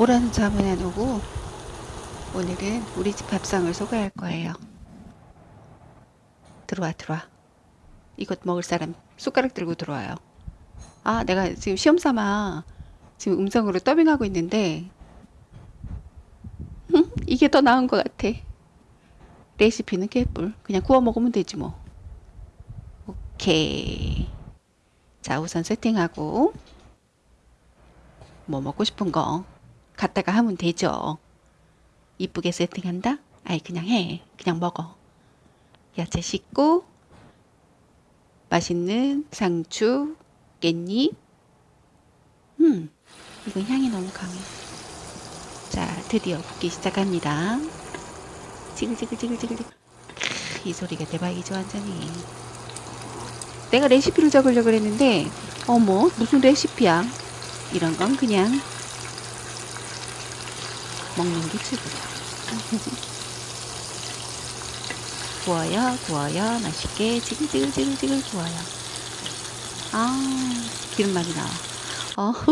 오라는 잠은 안 오고 오늘은 우리 집 밥상을 소개할 거예요. 들어와 들어와. 이것 먹을 사람 숟가락 들고 들어와요. 아 내가 지금 시험 삼아 지금 음성으로 더빙하고 있는데 음, 이게 더 나은 것 같아. 레시피는 개뿔. 그냥 구워 먹으면 되지 뭐. 오케이. 자 우선 세팅하고 뭐 먹고 싶은 거 갖다가 하면 되죠. 이쁘게 세팅한다? 아이 그냥 해. 그냥 먹어. 야채 씻고 맛있는 상추, 깻잎. 음, 이거 향이 너무 강해. 자, 드디어 붓기 시작합니다. 지글지글지글지글. 이 소리가 대박이죠, 완전히. 내가 레시피를 적으려고 했는데, 어머, 무슨 레시피야? 이런 건 그냥 먹는 게 최고죠. 구워요, 구워요. 맛있게 지글지글지글지글 구워요. 아, 기름 많이 나와. 어.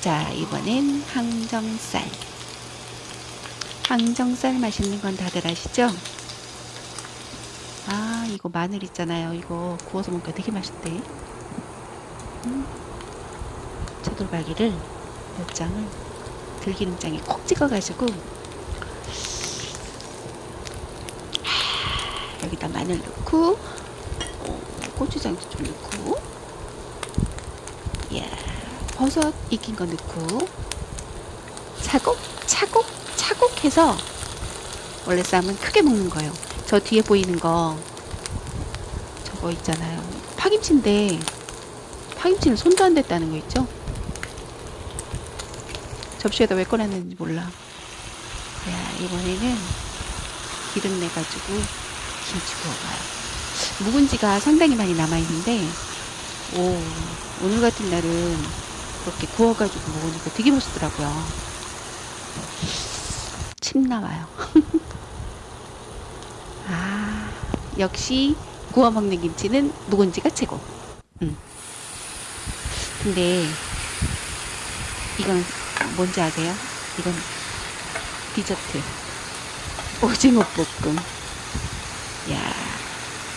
자, 이번엔 항정살. 항정살 맛있는 건 다들 아시죠? 아, 이거 마늘 있잖아요. 이거 구워서 먹으니까 되게 맛있대. 음. 차돌박이를 몇 장을 들기름장에 콕 찍어가지고 여기다 마늘 넣고 어, 고추장도 좀 넣고 예, 버섯 익힌 거 넣고 차곡 차곡 차곡 해서 원래 쌈은 크게 먹는 거예요. 저 뒤에 보이는 거 저거 있잖아요. 파김치인데 파김치는 손도 안 댔다는 거 있죠 접시에다 왜 꺼냈는지 몰라. 야 이번에는 기름 내가지고 김치 구워봐요. 묵은지가 상당히 많이 남아있는데 오 오늘 같은 날은 그렇게 구워가지고 먹으니까 되게 맛있더라고요. 침 나와요. 아 역시 구워 먹는 김치는 묵은지가 최고. 음. 근데 이건 뭔지 아세요? 이건 디저트 오징어 볶음 야,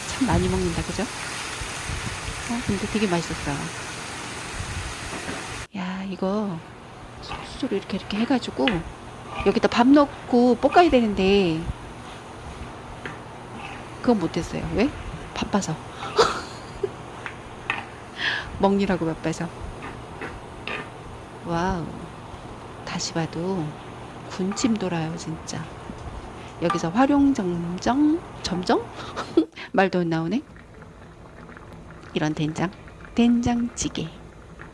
참 많이 먹는다, 그죠? 어, 근데 되게 맛있었어요. 야, 이거 소스로 이렇게 이렇게 해가지고 여기다 밥 넣고 볶아야 되는데 그건 못했어요. 왜? 바빠서. 먹느라고 바빠서. 와우. 다시 봐도 군침 돌아요, 진짜. 여기서 활용점정? 점정? 말도 안 나오네. 이런 된장 된장찌개.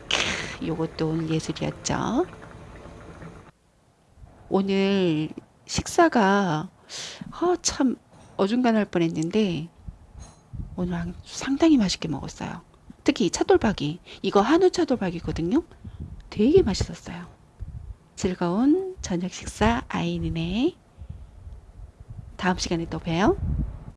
크, 요것도 오늘 예술이었죠. 오늘 식사가 어, 참 어중간할 뻔했는데 오늘 상당히 맛있게 먹었어요. 특히 차돌박이. 이거 한우 차돌박이거든요. 되게 맛있었어요 즐거운 저녁 식사 아이는의 다음 시간에 또 봬요.